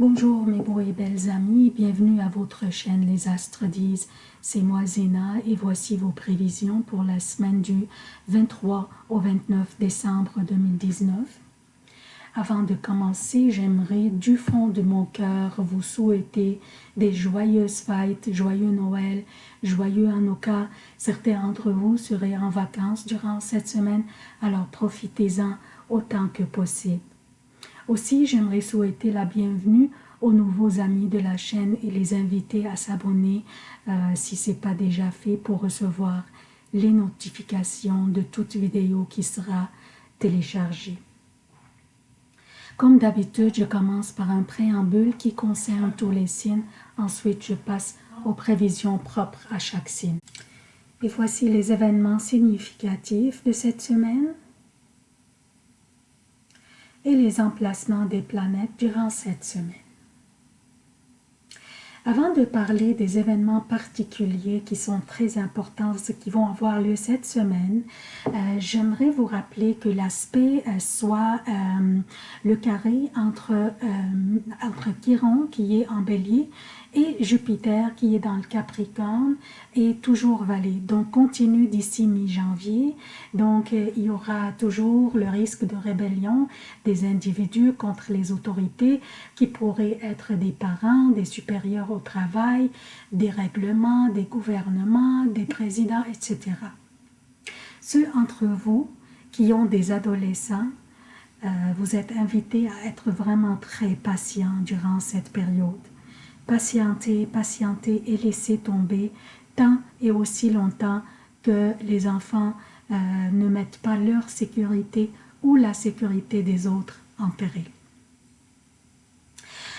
Bonjour mes beaux et belles amis, bienvenue à votre chaîne Les Astres disent. C'est moi Zéna et voici vos prévisions pour la semaine du 23 au 29 décembre 2019. Avant de commencer, j'aimerais du fond de mon cœur vous souhaiter des joyeuses fêtes, joyeux Noël, joyeux Hanukkah. Certains d'entre vous seraient en vacances durant cette semaine, alors profitez-en autant que possible. Aussi, j'aimerais souhaiter la bienvenue aux nouveaux amis de la chaîne et les inviter à s'abonner euh, si ce n'est pas déjà fait pour recevoir les notifications de toute vidéo qui sera téléchargée. Comme d'habitude, je commence par un préambule qui concerne tous les signes. Ensuite, je passe aux prévisions propres à chaque signe. Et voici les événements significatifs de cette semaine et les emplacements des planètes durant cette semaine. Avant de parler des événements particuliers qui sont très importants, qui vont avoir lieu cette semaine, euh, j'aimerais vous rappeler que l'aspect euh, soit euh, le carré entre, entre Chiron qui est en bélier et Jupiter qui est dans le Capricorne est toujours valé. Donc continue d'ici mi-janvier. Donc euh, il y aura toujours le risque de rébellion des individus contre les autorités qui pourraient être des parents, des supérieurs au travail, des règlements, des gouvernements, des présidents, etc. Ceux entre vous qui ont des adolescents, euh, vous êtes invités à être vraiment très patients durant cette période patienter, patienter et laisser tomber tant et aussi longtemps que les enfants euh, ne mettent pas leur sécurité ou la sécurité des autres en péril.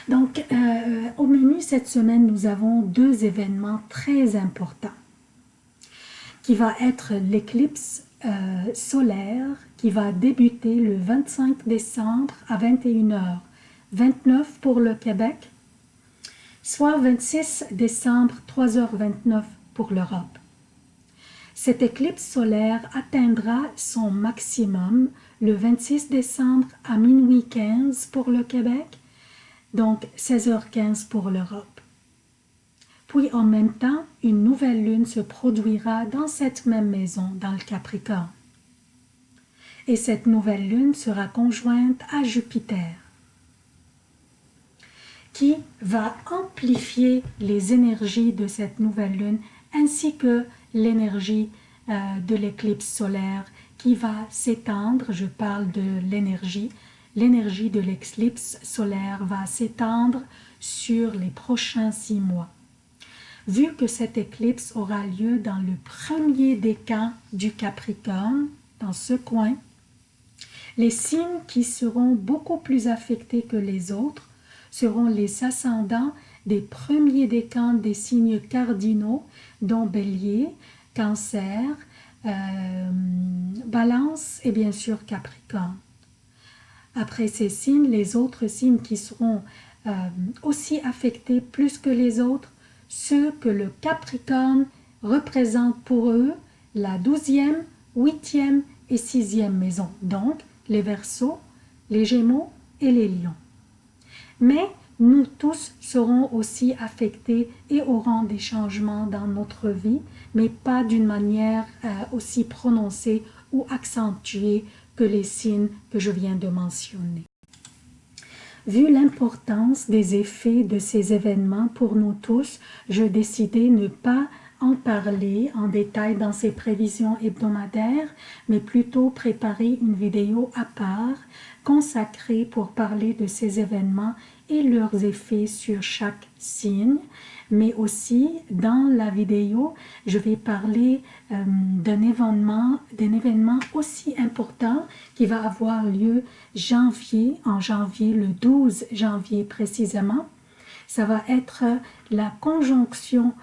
Donc, euh, au menu cette semaine, nous avons deux événements très importants qui va être l'éclipse euh, solaire qui va débuter le 25 décembre à 21h, 29 pour le Québec soit 26 décembre 3h29 pour l'Europe. Cette éclipse solaire atteindra son maximum le 26 décembre à minuit 15 pour le Québec, donc 16h15 pour l'Europe. Puis en même temps, une nouvelle lune se produira dans cette même maison, dans le Capricorne. Et cette nouvelle lune sera conjointe à Jupiter qui va amplifier les énergies de cette nouvelle lune ainsi que l'énergie euh, de l'éclipse solaire qui va s'étendre, je parle de l'énergie, l'énergie de l'éclipse solaire va s'étendre sur les prochains six mois. Vu que cette éclipse aura lieu dans le premier décan du Capricorne, dans ce coin, les signes qui seront beaucoup plus affectés que les autres seront les ascendants des premiers décans des signes cardinaux, dont Bélier, Cancer, euh, Balance et bien sûr Capricorne. Après ces signes, les autres signes qui seront euh, aussi affectés plus que les autres, ceux que le Capricorne représente pour eux la douzième, huitième et sixième maison, donc les Verseaux, les Gémeaux et les Lions mais nous tous serons aussi affectés et aurons des changements dans notre vie, mais pas d'une manière euh, aussi prononcée ou accentuée que les signes que je viens de mentionner. Vu l'importance des effets de ces événements pour nous tous, je décidai ne pas en parler en détail dans ces prévisions hebdomadaires, mais plutôt préparer une vidéo à part consacrée pour parler de ces événements et leurs effets sur chaque signe, mais aussi dans la vidéo, je vais parler euh, d'un événement, événement aussi important qui va avoir lieu janvier, en janvier, le 12 janvier précisément. Ça va être la conjonction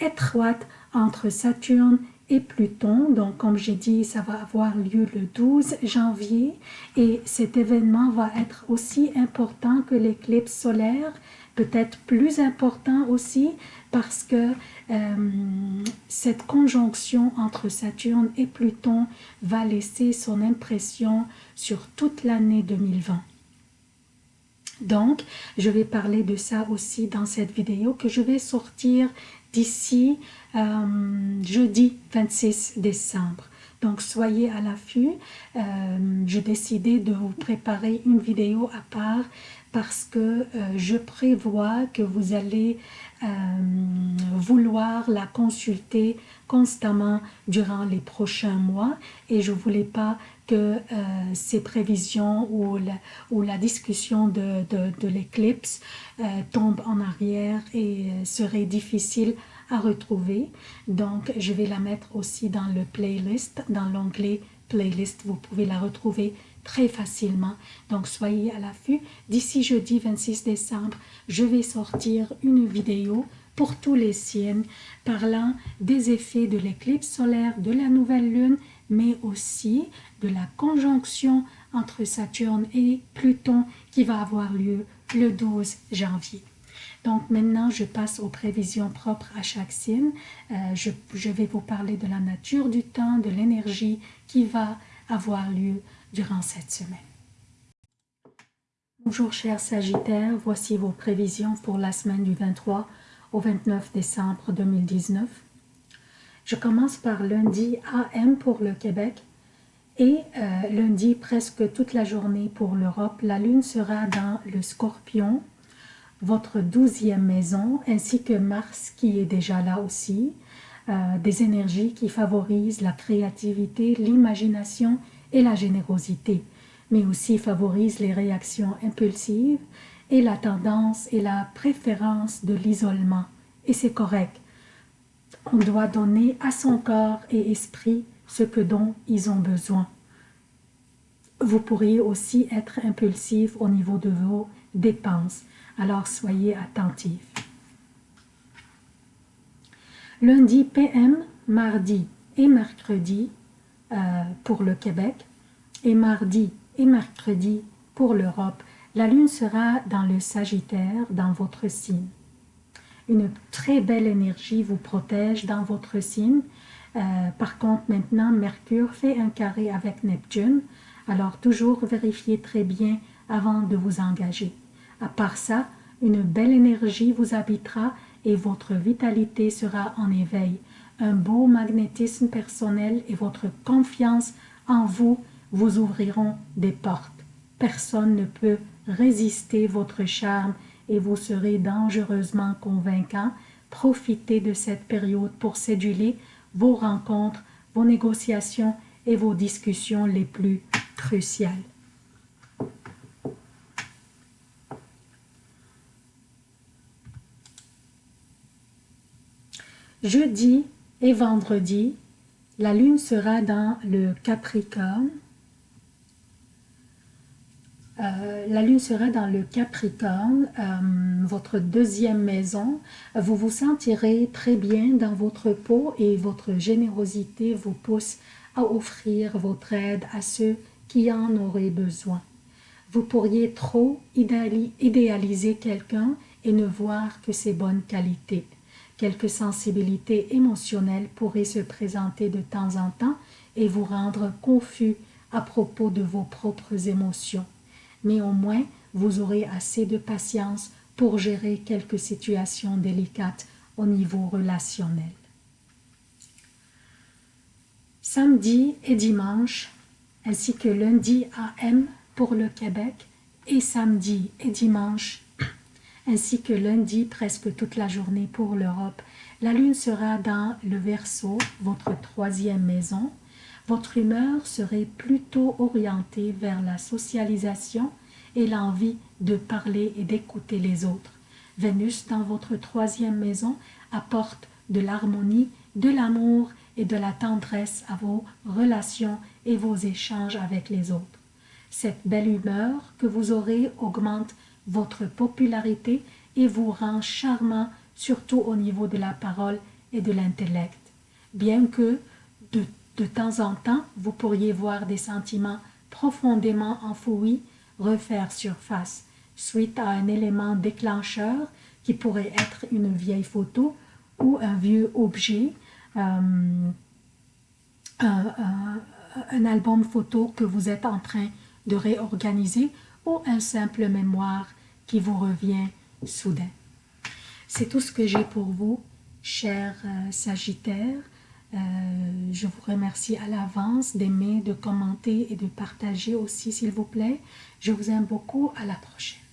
étroite entre Saturne et Pluton. Donc, comme j'ai dit, ça va avoir lieu le 12 janvier et cet événement va être aussi important que l'éclipse solaire, peut-être plus important aussi parce que euh, cette conjonction entre Saturne et Pluton va laisser son impression sur toute l'année 2020. Donc, je vais parler de ça aussi dans cette vidéo que je vais sortir d'ici euh, jeudi 26 décembre. Donc, soyez à l'affût. Euh, J'ai décidé de vous préparer une vidéo à part parce que euh, je prévois que vous allez euh, vouloir la consulter constamment durant les prochains mois et je voulais pas que ces prévisions ou la, discussion de, l'éclipse tombe en arrière et serait difficile retrouver. Donc, je vais la mettre aussi dans le playlist, dans l'onglet playlist. Vous pouvez la retrouver très facilement. Donc, soyez à l'affût. D'ici jeudi 26 décembre, je vais sortir une vidéo pour tous les signes parlant des effets de l'éclipse solaire, de la nouvelle lune, mais aussi de la conjonction entre Saturne et Pluton qui va avoir lieu le 12 janvier. Donc maintenant, je passe aux prévisions propres à chaque signe. Euh, je, vais vous parler de la nature du temps, de l'énergie qui va avoir lieu durant cette semaine. Bonjour chers Sagittaires, voici vos prévisions pour la semaine du 23 au 29 décembre 2019. Je commence par lundi AM pour le Québec et euh, lundi presque toute la journée pour l'Europe. La lune sera dans le scorpion, votre douzième maison, ainsi que Mars qui est déjà là aussi. Euh, des énergies qui favorisent la créativité, l'imagination et la générosité, mais aussi favorisent les réactions impulsives et la tendance et la préférence de l'isolement. Et c'est correct. On doit donner à son corps et esprit ce que dont ils ont besoin. Vous pourriez aussi être impulsif au niveau de vos dépenses, alors soyez attentif. Lundi PM, mardi et mercredi euh, pour le Québec et mardi et mercredi pour l'Europe, la lune sera dans le Sagittaire, dans votre signe. Une très belle énergie vous protège dans votre signe. Euh, par contre, maintenant, Mercure fait un carré avec Neptune, alors toujours vérifiez très bien avant de vous engager. À part ça, une belle énergie vous habitera et votre vitalité sera en éveil. Un beau magnétisme personnel et votre confiance en vous vous ouvriront des portes. Personne ne peut résister votre charme et vous serez dangereusement convaincant. Profitez de cette période pour séduire vos rencontres, vos négociations et vos discussions les plus cruciales. Jeudi et vendredi, la lune sera dans le Capricorne euh, la lune sera dans le Capricorne, euh, votre deuxième maison. Vous vous sentirez très bien dans votre peau et votre générosité vous pousse à offrir votre aide à ceux qui en auraient besoin. Vous pourriez trop idéaliser quelqu'un et ne voir que ses bonnes qualités. Quelques sensibilités émotionnelles pourraient se présenter de temps en temps et vous rendre confus à propos de vos propres émotions mais au moins vous aurez assez de patience pour gérer quelques situations délicates au niveau relationnel. Samedi et dimanche, ainsi que lundi AM pour le Québec et samedi et dimanche, ainsi que lundi presque toute la journée pour l'Europe, la lune sera dans le Verseau, votre troisième maison, votre humeur serait plutôt orientée vers la socialisation et l'envie de parler et d'écouter les autres. Vénus dans votre troisième maison apporte de l'harmonie, de l'amour et de la tendresse à vos relations et vos échanges avec les autres. Cette belle humeur que vous aurez augmente votre popularité et vous rend charmant surtout au niveau de la parole et de l'intellect. Bien que de de temps en temps, vous pourriez voir des sentiments profondément enfouis refaire surface suite à un élément déclencheur qui pourrait être une vieille photo ou un vieux objet, euh, un, un, album photo que vous êtes en train de réorganiser ou un simple mémoire qui vous revient soudain. C'est tout ce que j'ai pour vous, chers euh, Sagittaires. Euh, je vous remercie à l'avance d'aimer, de commenter et de partager aussi, s'il vous plaît. Je vous aime beaucoup. À la prochaine.